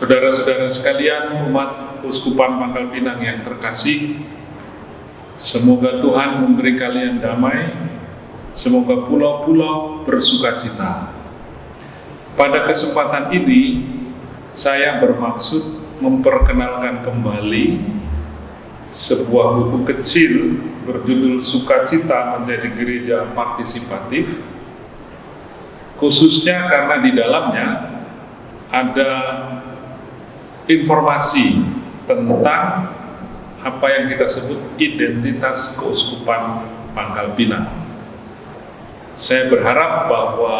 Saudara-saudara sekalian, umat Uskupan Pangkal Pinang yang terkasih, semoga Tuhan memberi kalian damai, semoga pulau-pulau bersuka cita. Pada kesempatan ini, saya bermaksud memperkenalkan kembali sebuah buku kecil berjudul Sukacita Menjadi Gereja Partisipatif, khususnya karena di dalamnya ada informasi tentang apa yang kita sebut identitas keuskupan Pangkal Pinang. Saya berharap bahwa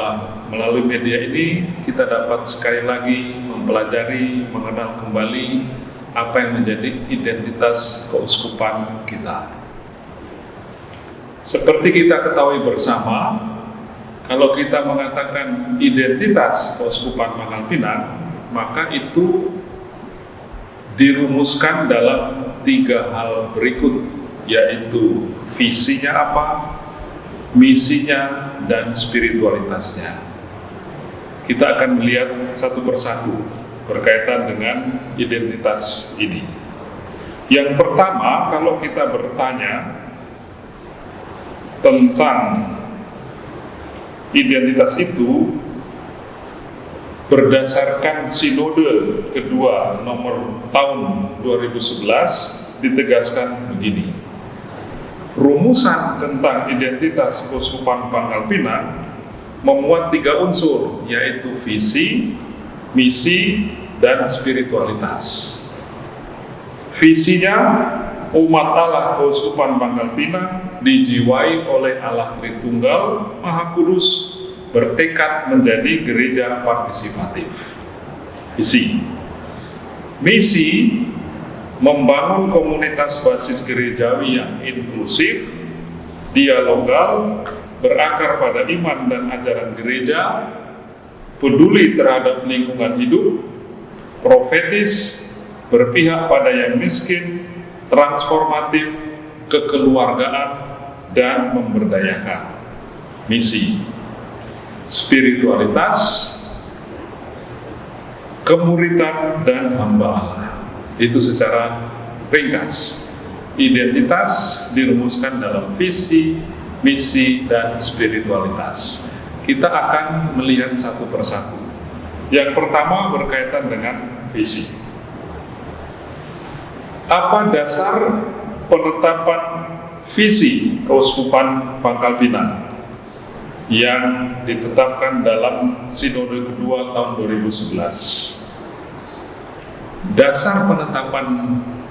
melalui media ini kita dapat sekali lagi mempelajari, mengenal kembali apa yang menjadi identitas keuskupan kita. Seperti kita ketahui bersama, kalau kita mengatakan identitas keuskupan Pangkal Pinang, maka itu dirumuskan dalam tiga hal berikut, yaitu visinya apa, misinya, dan spiritualitasnya. Kita akan melihat satu persatu berkaitan dengan identitas ini. Yang pertama, kalau kita bertanya tentang identitas itu, berdasarkan sinode kedua nomor tahun 2011 ditegaskan begini. Rumusan tentang identitas Keuskupan Pangkal Pinang memuat tiga unsur, yaitu visi, misi, dan spiritualitas. Visinya, umat Allah Keuskupan Pangkal Pinang dijiwai oleh Allah Tritunggal Maha Kudus bertekad menjadi gereja partisipatif. Visi. Misi membangun komunitas basis gerejawi yang inklusif, dialogal, berakar pada iman dan ajaran gereja, peduli terhadap lingkungan hidup, profetis, berpihak pada yang miskin, transformatif, kekeluargaan, dan memberdayakan. Misi spiritualitas, kemuritan, dan hamba Allah. Itu secara ringkas. Identitas dirumuskan dalam visi, misi, dan spiritualitas. Kita akan melihat satu persatu. Yang pertama berkaitan dengan visi. Apa dasar penetapan visi Keuskupan Pangkal Pinang? Yang ditetapkan dalam Sinode kedua tahun 2011. Dasar penetapan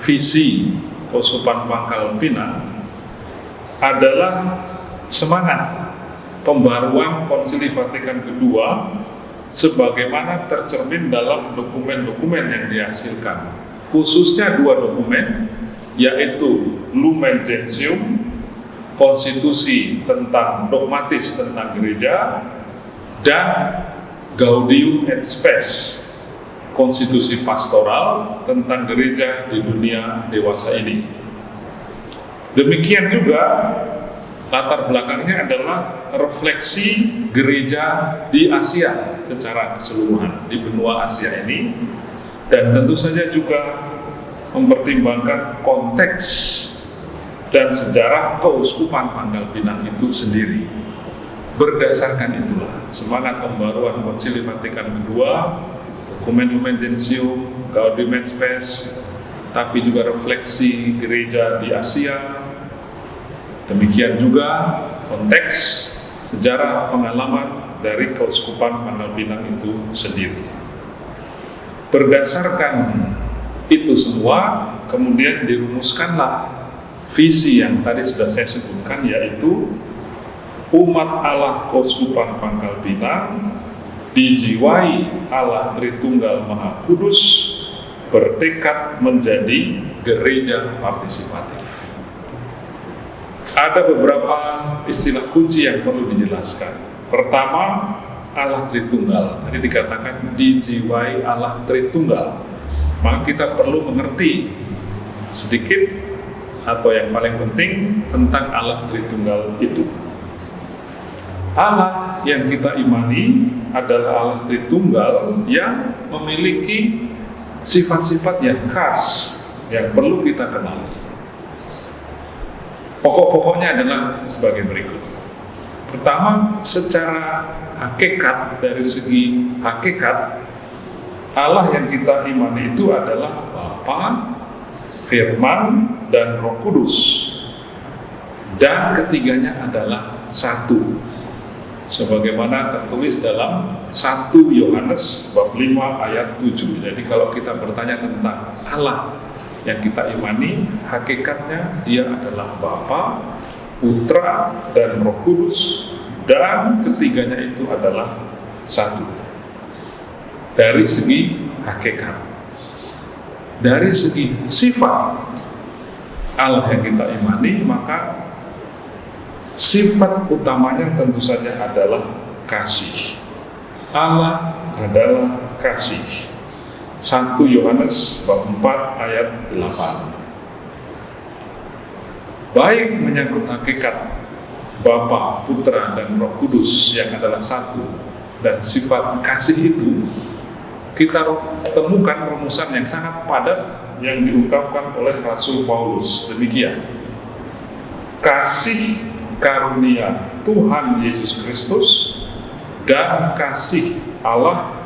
visi Keuskupan Pangkal Pinang adalah semangat pembaruan Konsili Vatikan kedua sebagaimana tercermin dalam dokumen-dokumen yang dihasilkan khususnya dua dokumen yaitu Lumen Gentium konstitusi tentang dogmatis tentang gereja dan Gaudium et Spes konstitusi pastoral tentang gereja di dunia dewasa ini. Demikian juga latar belakangnya adalah refleksi gereja di Asia secara keseluruhan di benua Asia ini dan tentu saja juga mempertimbangkan konteks dan sejarah keuskupan Pangkal Pinang itu sendiri. Berdasarkan itulah semangat pembaruan Konsili Vatikan kedua, dokumen Lumen Gentium, Gaudium et Spes, tapi juga refleksi gereja di Asia. Demikian juga konteks sejarah pengalaman dari keuskupan Pangkal Pinang itu sendiri. Berdasarkan itu semua, kemudian dirumuskanlah visi yang tadi sudah saya sebutkan yaitu umat Allah Koskupan Pangkal Pinang dijiwai Allah Tritunggal Maha Kudus bertekad menjadi gereja partisipatif. Ada beberapa istilah kunci yang perlu dijelaskan. Pertama, Allah Tritunggal. Tadi dikatakan dijiwai Allah Tritunggal. Maka kita perlu mengerti sedikit atau yang paling penting tentang Allah Tritunggal itu. Allah yang kita imani adalah Allah Tritunggal yang memiliki sifat-sifat yang khas yang perlu kita kenali. Pokok-pokoknya adalah sebagai berikut. Pertama, secara hakikat dari segi hakikat Allah yang kita imani itu adalah Bapa, Firman, dan Roh Kudus. Dan ketiganya adalah satu. Sebagaimana tertulis dalam 1 Yohanes bab 5 ayat 7. Jadi kalau kita bertanya tentang Allah yang kita imani, hakikatnya dia adalah Bapa, Putra, dan Roh Kudus, dan ketiganya itu adalah satu. Dari segi hakikat, dari segi sifat Allah yang kita imani, maka sifat utamanya tentu saja adalah kasih. Allah adalah kasih. 1 Yohanes bab 4 ayat 8. Baik menyangkut hakikat Bapa, Putra, dan Roh Kudus yang adalah satu dan sifat kasih itu kita temukan rumusan yang sangat padat yang diungkapkan oleh Rasul Paulus demikian kasih karunia Tuhan Yesus Kristus dan kasih Allah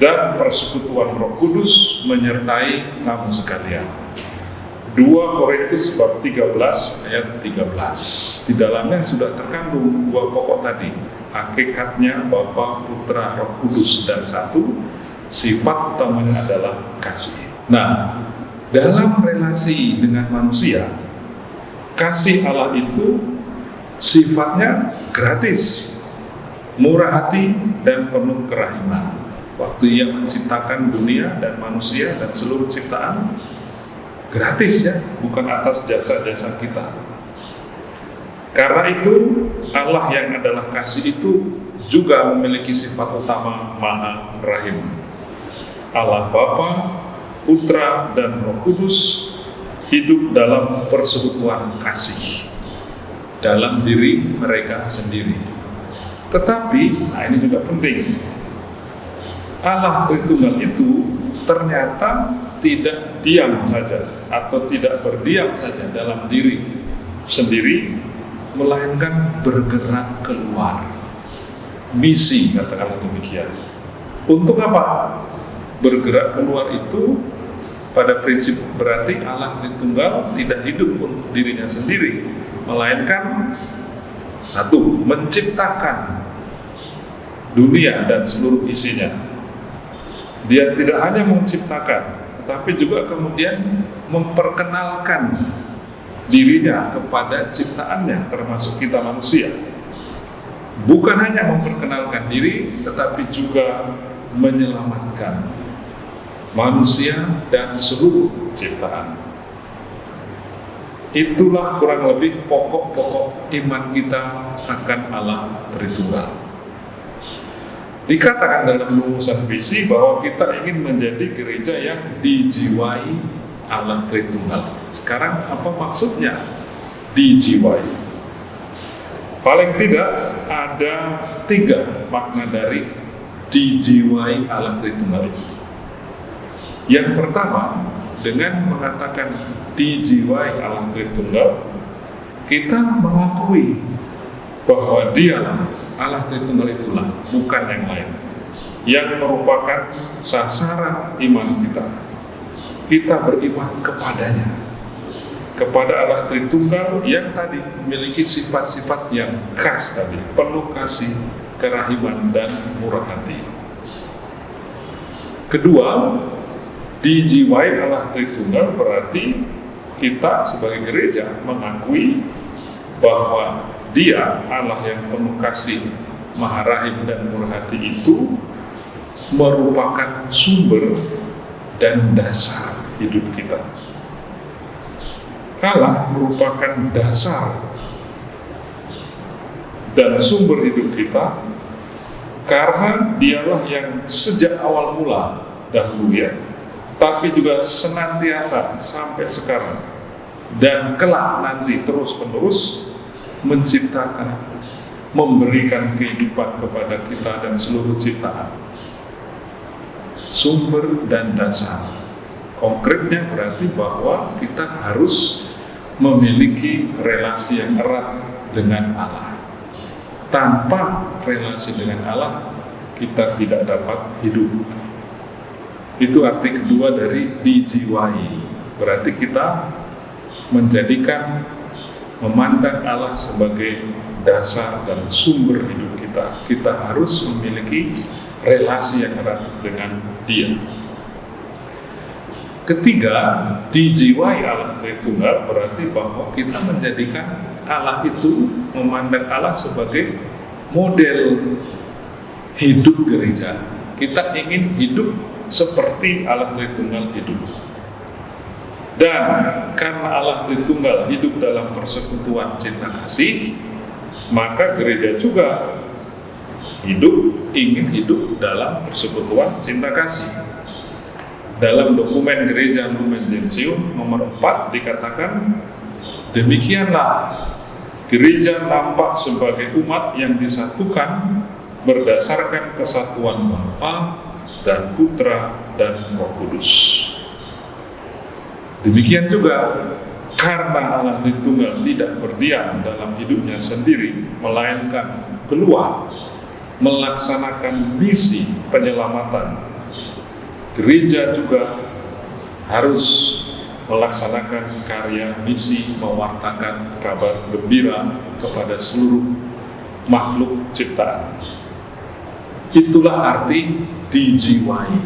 dan persekutuan Roh Kudus menyertai kamu sekalian. 2 Korintus bab 13 ayat 13. Di dalamnya sudah terkandung dua pokok tadi. Hakikatnya Bapa, Putra, Roh Kudus dan satu. Sifat utamanya adalah kasih. Nah, dalam relasi dengan manusia, kasih Allah itu sifatnya gratis, murah hati dan penuh kerahiman waktu ia menciptakan dunia dan manusia dan seluruh ciptaan gratis ya, bukan atas jasa-jasa kita. Karena itu Allah yang adalah kasih itu juga memiliki sifat utama Maha Rahim. Allah Bapa, Putra dan Roh Kudus hidup dalam persekutuan kasih dalam diri mereka sendiri. Tetapi, nah ini juga penting, Allah Tritunggal itu ternyata tidak diam saja atau tidak berdiam saja dalam diri sendiri melainkan bergerak keluar. Misi katakanlah demikian. Untuk apa? Bergerak keluar itu pada prinsip berarti Allah Tritunggal tidak hidup untuk dirinya sendiri melainkan satu menciptakan dunia dan seluruh isinya dia tidak hanya menciptakan, tetapi juga kemudian memperkenalkan dirinya kepada ciptaannya, termasuk kita manusia. Bukan hanya memperkenalkan diri, tetapi juga menyelamatkan manusia dan seluruh ciptaan. Itulah kurang lebih pokok-pokok iman kita akan Allah Tritunggal. Dikatakan dalam rumusan visi bahwa kita ingin menjadi gereja yang dijiwai Allah Tritunggal. Sekarang apa maksudnya dijiwai? Paling tidak ada tiga makna dari dijiwai Allah Tritunggal itu. Yang pertama, dengan mengatakan dijiwai Allah Tritunggal, kita mengakui bahwa dialah Allah Tritunggal itulah, bukan yang lain. Yang merupakan sasaran iman kita. Kita beriman kepadanya. Kepada Allah Tritunggal yang tadi memiliki sifat-sifat yang khas tadi. Penuh kasih, kerahiman, dan murah hati. Kedua, dijiwai Allah Tritunggal berarti kita sebagai gereja mengakui bahwa dia Allah yang penuh kasih, maha rahim dan murah hati itu merupakan sumber dan dasar hidup kita. Allah merupakan dasar dan sumber hidup kita karena dialah yang sejak awal mula dahulu ya, tapi juga senantiasa sampai sekarang dan kelak nanti terus menerus menciptakan, memberikan kehidupan kepada kita dan seluruh ciptaan. Sumber dan dasar Konkretnya berarti bahwa kita harus memiliki relasi yang erat dengan Allah. Tanpa relasi dengan Allah, kita tidak dapat hidup. Itu arti kedua dari dijiwai. Berarti kita menjadikan memandang Allah sebagai dasar dan sumber hidup kita. Kita harus memiliki relasi yang erat dengan Dia. Ketiga, dijiwai Allah Tritunggal berarti bahwa kita menjadikan Allah itu memandang Allah sebagai model hidup gereja. Kita ingin hidup seperti Allah Tritunggal hidup. Dan karena Allah Tritunggal hidup dalam persekutuan cinta kasih, maka gereja juga hidup ingin hidup dalam persekutuan cinta kasih dalam dokumen gereja Lumen Gentium nomor 4 dikatakan demikianlah gereja nampak sebagai umat yang disatukan berdasarkan kesatuan Bapa dan Putra dan Roh Kudus. Demikian juga karena Allah Tritunggal tidak berdiam dalam hidupnya sendiri, melainkan keluar melaksanakan misi penyelamatan gereja juga harus melaksanakan karya misi mewartakan kabar gembira kepada seluruh makhluk ciptaan. Itulah arti dijiwai.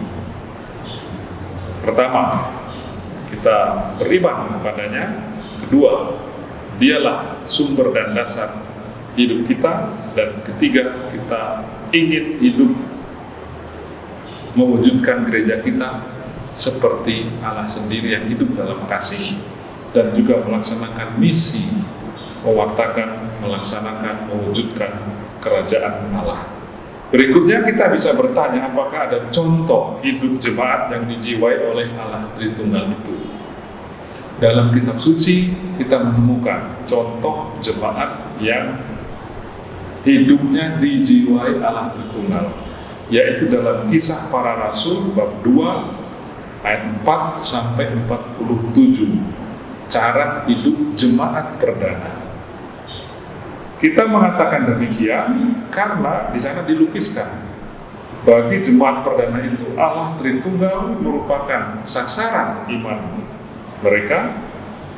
Pertama, kita beriman kepadanya. Kedua, dialah sumber dan dasar hidup kita. Dan ketiga, kita ingin hidup mewujudkan gereja kita seperti Allah sendiri yang hidup dalam kasih dan juga melaksanakan misi mewartakan, melaksanakan, mewujudkan kerajaan Allah. Berikutnya kita bisa bertanya apakah ada contoh hidup jemaat yang dijiwai oleh Allah Tritunggal itu. Dalam kitab suci kita menemukan contoh jemaat yang hidupnya dijiwai Allah Tritunggal yaitu dalam kisah para rasul bab 2 ayat 4 sampai 47 cara hidup jemaat perdana kita mengatakan demikian karena di sana dilukiskan bagi jemaat perdana itu Allah Tritunggal merupakan sasaran iman mereka.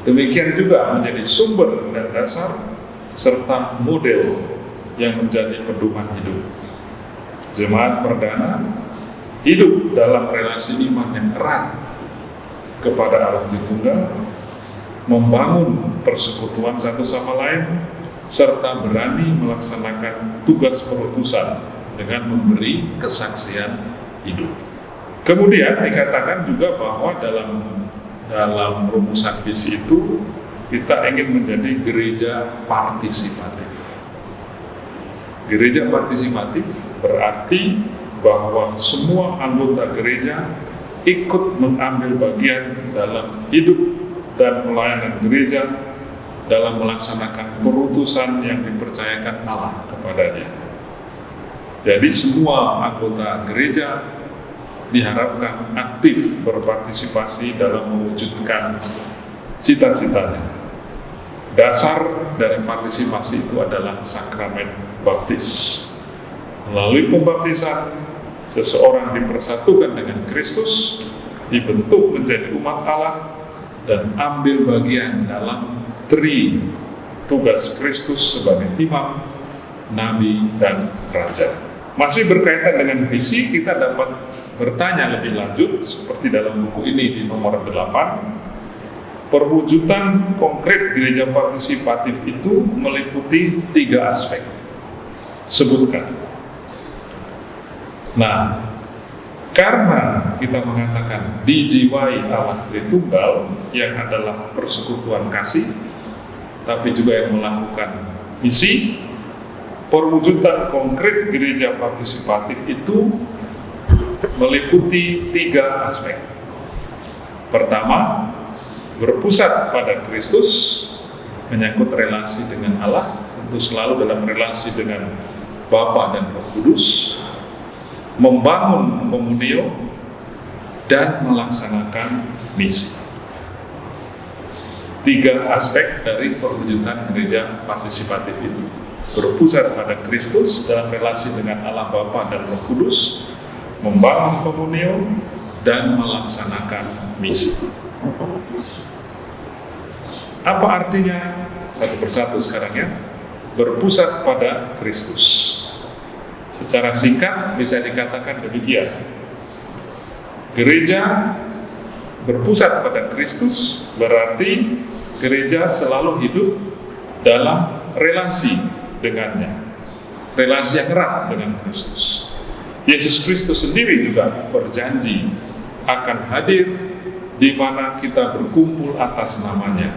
Demikian juga menjadi sumber dan dasar serta model yang menjadi pedoman hidup. Jemaat perdana hidup dalam relasi iman yang erat kepada Allah Tritunggal, membangun persekutuan satu sama lain, serta berani melaksanakan tugas perutusan dengan memberi kesaksian hidup. Kemudian dikatakan juga bahwa dalam dalam rumusan visi itu kita ingin menjadi gereja partisipatif. Gereja partisipatif berarti bahwa semua anggota gereja ikut mengambil bagian dalam hidup dan pelayanan gereja dalam melaksanakan perutusan yang dipercayakan Allah kepadanya. Jadi semua anggota gereja diharapkan aktif berpartisipasi dalam mewujudkan cita-citanya. Dasar dari partisipasi itu adalah sakramen baptis. Melalui pembaptisan, seseorang dipersatukan dengan Kristus, dibentuk menjadi umat Allah, dan ambil bagian dalam tri tugas Kristus sebagai imam, nabi, dan raja. Masih berkaitan dengan visi, kita dapat bertanya lebih lanjut, seperti dalam buku ini di nomor 8, perwujudan konkret gereja partisipatif itu meliputi tiga aspek. Sebutkan. Nah, karena kita mengatakan dijiwai Allah Tritunggal yang adalah persekutuan kasih, tapi juga yang melakukan misi, perwujudan konkret gereja partisipatif itu meliputi tiga aspek. Pertama, berpusat pada Kristus, menyangkut relasi dengan Allah, tentu selalu dalam relasi dengan Bapa dan Roh Kudus, membangun komunio dan melaksanakan misi. Tiga aspek dari perwujudan gereja partisipatif itu berpusat pada Kristus dalam relasi dengan Allah Bapa dan Roh Kudus, membangun komunio, dan melaksanakan misi. Apa artinya satu persatu sekarang ya? Berpusat pada Kristus. Secara singkat bisa dikatakan demikian. Gereja berpusat pada Kristus berarti gereja selalu hidup dalam relasi dengannya. Relasi yang erat dengan Kristus. Yesus Kristus sendiri juga berjanji akan hadir di mana kita berkumpul atas namanya.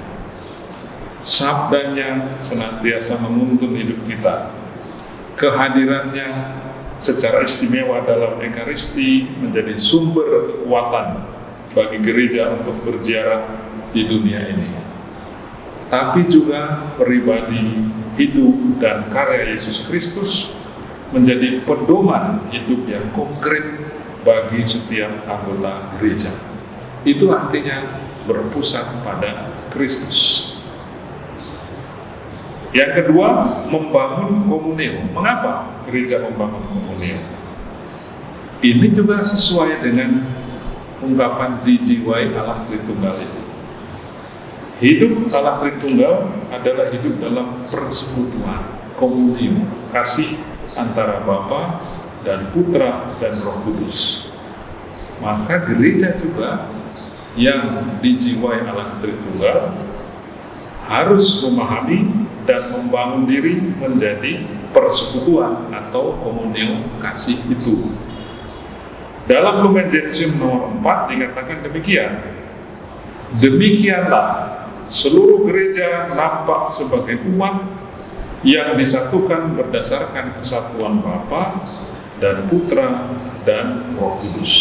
Sabdanya senantiasa menuntun hidup kita. Kehadirannya secara istimewa dalam Ekaristi menjadi sumber kekuatan bagi gereja untuk berziarah di dunia ini. Tapi juga pribadi hidup dan karya Yesus Kristus menjadi pedoman hidup yang konkret bagi setiap anggota gereja. Itu artinya berpusat pada Kristus. Yang kedua, membangun komunio. Mengapa gereja membangun komunio? Ini juga sesuai dengan ungkapan dijiwai Allah Tritunggal itu. Hidup Allah Tritunggal adalah hidup dalam persekutuan, komunio, kasih antara Bapa dan Putra dan Roh Kudus. Maka gereja juga yang dijiwai Allah Tritunggal harus memahami dan membangun diri menjadi persekutuan atau komunio kasih itu. Dalam Lumen Gentium nomor 4 dikatakan demikian. Demikianlah seluruh gereja nampak sebagai umat yang disatukan berdasarkan kesatuan Bapa dan Putra dan Roh Kudus.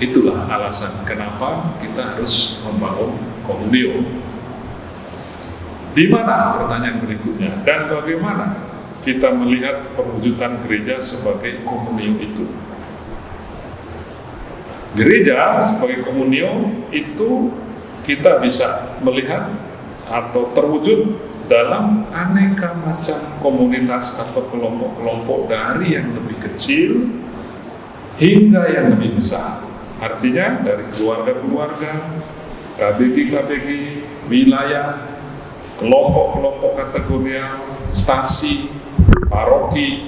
Itulah alasan kenapa kita harus membangun komunio. Di mana pertanyaan berikutnya dan bagaimana kita melihat perwujudan gereja sebagai komunio itu? Gereja sebagai komunio itu kita bisa melihat atau terwujud dalam aneka macam komunitas atau kelompok-kelompok dari yang lebih kecil hingga yang lebih besar. Artinya dari keluarga-keluarga, KBG-KBG, wilayah, kelompok-kelompok kategorial, stasi, paroki,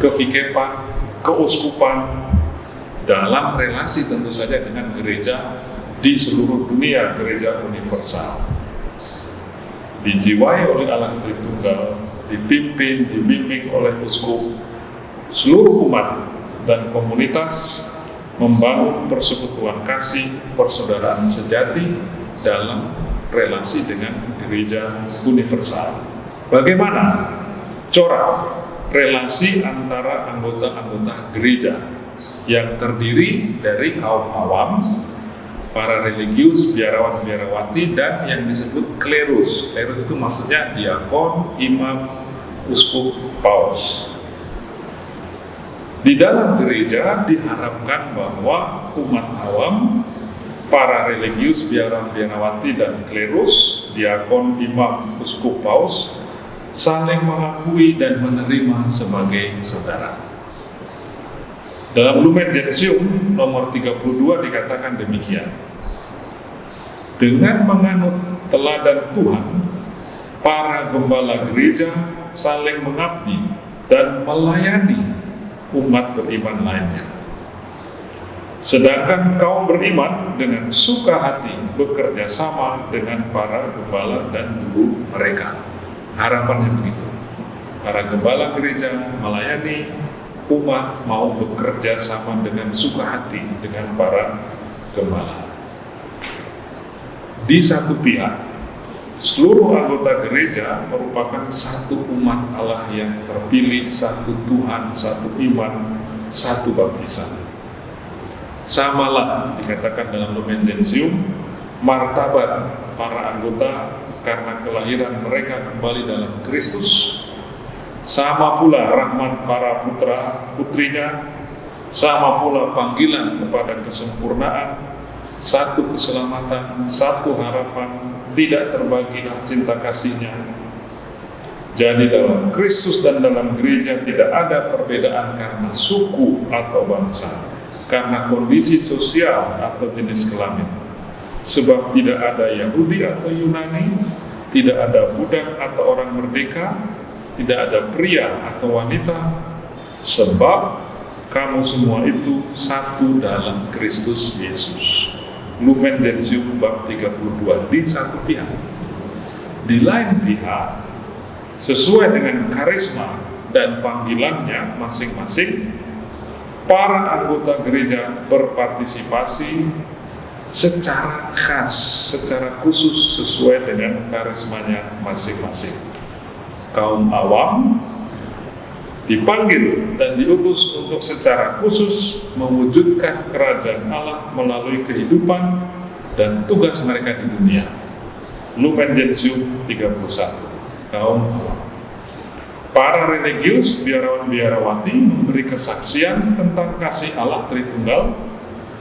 kevikepan, keuskupan, dalam relasi tentu saja dengan gereja di seluruh dunia, gereja universal dijiwai oleh Allah Tritunggal, dipimpin, dibimbing oleh uskup, seluruh umat dan komunitas membangun persekutuan kasih persaudaraan sejati dalam relasi dengan gereja universal. Bagaimana corak relasi antara anggota-anggota gereja yang terdiri dari kaum awam, para religius, biarawan-biarawati, dan yang disebut klerus. Klerus itu maksudnya diakon, imam, uskup, paus. Di dalam gereja diharapkan bahwa umat awam, para religius, biarawan-biarawati, dan klerus, diakon, imam, uskup, paus, saling mengakui dan menerima sebagai saudara. Dalam Lumen Gentium nomor 32 dikatakan demikian. Dengan menganut teladan Tuhan, para gembala gereja saling mengabdi dan melayani umat beriman lainnya. Sedangkan kaum beriman dengan suka hati bekerja sama dengan para gembala dan guru mereka. Harapannya begitu. Para gembala gereja melayani umat mau bekerja sama dengan suka hati dengan para gembala. Di satu pihak, seluruh anggota gereja merupakan satu umat Allah yang terpilih, satu Tuhan, satu iman, satu baptisan. Samalah dikatakan dalam Lumen Gentium, martabat para anggota karena kelahiran mereka kembali dalam Kristus sama pula rahmat para putra putrinya, sama pula panggilan kepada kesempurnaan, satu keselamatan, satu harapan, tidak terbagilah cinta kasihnya. Jadi dalam Kristus dan dalam gereja tidak ada perbedaan karena suku atau bangsa, karena kondisi sosial atau jenis kelamin. Sebab tidak ada Yahudi atau Yunani, tidak ada budak atau orang merdeka, tidak ada pria atau wanita, sebab kamu semua itu satu dalam Kristus Yesus. Lumen Gentium bab 32 di satu pihak. Di lain pihak, sesuai dengan karisma dan panggilannya masing-masing, para anggota gereja berpartisipasi secara khas, secara khusus sesuai dengan karismanya masing-masing. Kaum awam dipanggil dan diutus untuk secara khusus mewujudkan kerajaan Allah melalui kehidupan dan tugas mereka di dunia. Lumen Gentium 31 kaum Para religius biarawan-biarawati memberi kesaksian tentang kasih Allah Tritunggal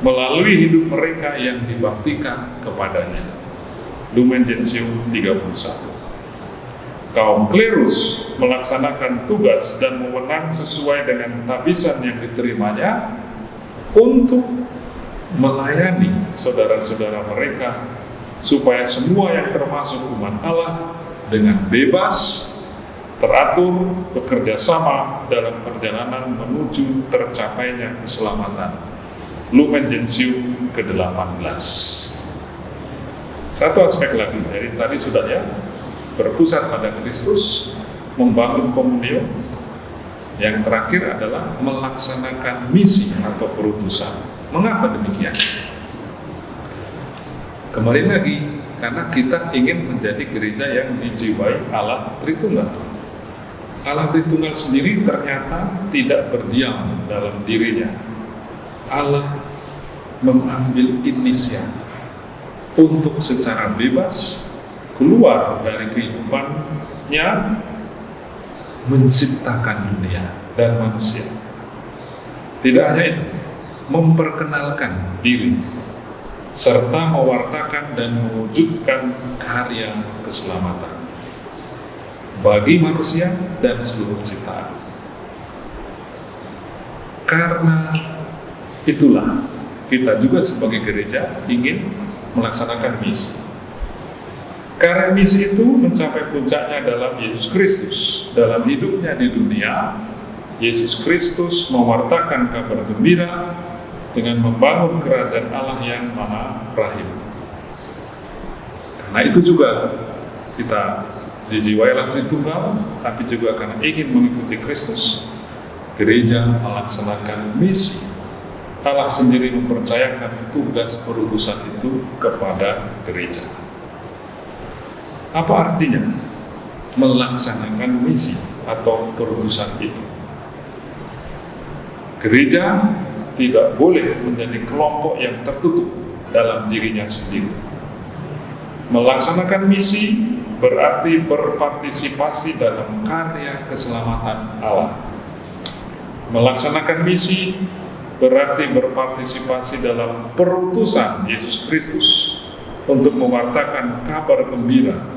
melalui hidup mereka yang dibaktikan kepadanya. Lumen Gentium 31 kaum klerus melaksanakan tugas dan mewenang sesuai dengan tabisan yang diterimanya untuk melayani saudara-saudara mereka supaya semua yang termasuk umat Allah dengan bebas teratur bekerja sama dalam perjalanan menuju tercapainya keselamatan. Lumen Gentium ke-18. Satu aspek lagi, dari tadi sudah ya, berpusat pada Kristus, membangun komunio. Yang terakhir adalah melaksanakan misi atau perutusan. Mengapa demikian? Kembali lagi, karena kita ingin menjadi gereja yang dijiwai Allah Tritunggal. Allah Tritunggal sendiri ternyata tidak berdiam dalam dirinya. Allah mengambil inisiatif untuk secara bebas keluar dari kehidupannya menciptakan dunia dan manusia. Tidak hanya itu, memperkenalkan diri serta mewartakan dan mewujudkan karya keselamatan bagi manusia dan seluruh ciptaan. Karena itulah kita juga sebagai gereja ingin melaksanakan misi karena misi itu mencapai puncaknya dalam Yesus Kristus. Dalam hidupnya di dunia, Yesus Kristus mewartakan kabar gembira dengan membangun kerajaan Allah yang maha rahim. Karena itu juga kita dijiwailah Tritunggal, tapi juga karena ingin mengikuti Kristus, gereja melaksanakan misi. Allah sendiri mempercayakan tugas perutusan itu kepada gereja. Apa artinya melaksanakan misi atau perutusan itu? Gereja tidak boleh menjadi kelompok yang tertutup dalam dirinya sendiri. Melaksanakan misi berarti berpartisipasi dalam karya keselamatan Allah. Melaksanakan misi berarti berpartisipasi dalam perutusan Yesus Kristus untuk mewartakan kabar gembira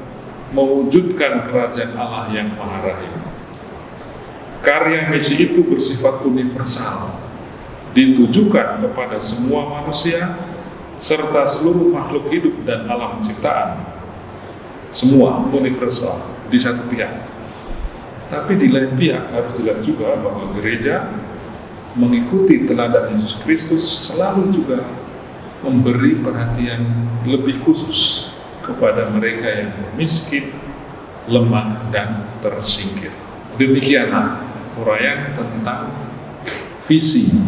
mewujudkan kerajaan Allah yang maha rahim. Karya misi itu bersifat universal, ditujukan kepada semua manusia, serta seluruh makhluk hidup dan alam ciptaan. Semua universal di satu pihak. Tapi di lain pihak harus jelas juga bahwa gereja mengikuti teladan Yesus Kristus selalu juga memberi perhatian lebih khusus kepada mereka yang miskin, lemah, dan tersingkir. Demikianlah uraian tentang visi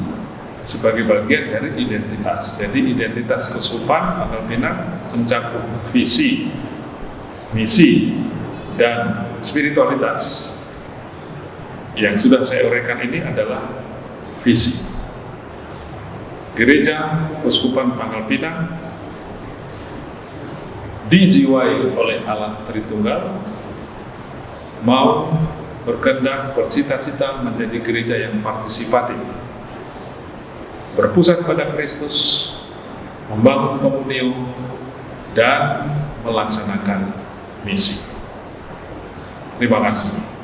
sebagai bagian dari identitas. Jadi identitas kesupan Pangkal Pinang mencakup visi, misi, dan spiritualitas. Yang sudah saya uraikan ini adalah visi. Gereja Keuskupan Pangkal Pinang dijiwai oleh Allah Tritunggal mau berkehendak bercita-cita menjadi gereja yang partisipatif berpusat pada Kristus membangun komunio, dan melaksanakan misi. Terima kasih.